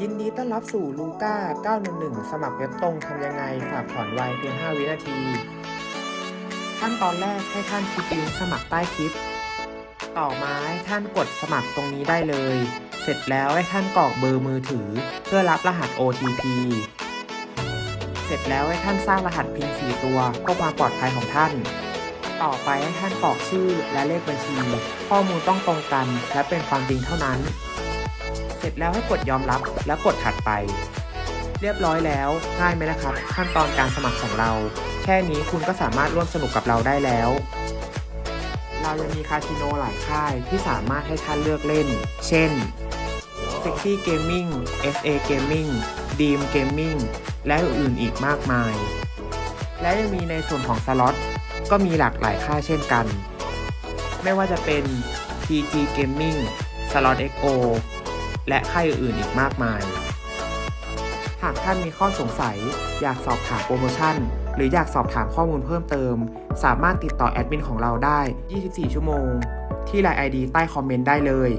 ยินดีต้อนรับสู่ลูก้า 911 สมัครเว็บตรงทำยังไง ฝากถอนไวเพียง 5 วินาที ขั้นตอนแรกให้ท่านคลิกลิงก์สมัครใต้คลิป ต่อมาให้ท่านกดสมัครตรงนี้ได้เลย เสร็จแล้วให้ท่านกรอกเบอร์มือถือ เพื่อรับรหัส OTP เสร็จแล้วให้ท่านสร้างรหัสพิน4ตัวเพื่อความปลอดภัยของท่าน ต่อไปให้ท่านกรอกชื่อและเลขบัญชี ข้อมูลต้องตรงกัน และเป็นความจริงเท่านั้น เสร็จแล้วให้กดยอมรับแล้วกดถัดไป เรียบร้อยแล้ว ง่ายไหมนะครับ ขั้นตอนการสมัครของเรา แค่นี้คุณก็สามารถร่วมสนุกกับเราได้แล้ว เรายังมีคาสิโนหลายค่ายที่สามารถให้ท่านเลือกเล่น เช่น Sexy Gaming SA Gaming Dream Gaming และอื่นๆอีกมากมาย และยังมีในส่วนของสล็อต ก็มีหลากหลายค่ายเช่นกัน ไม่ว่าจะเป็น TG Gaming Slot XO และค่ายอื่นๆอีกมากมาย หากท่านมีข้อสงสัย อยากสอบถามโปรโมชั่น หรืออยากสอบถามข้อมูลเพิ่มเติม สามารถติดต่อแอดมินของเราได้ 24 ชั่วโมง ที่ไลน์ ID ใต้คอมเมนต์ได้เลย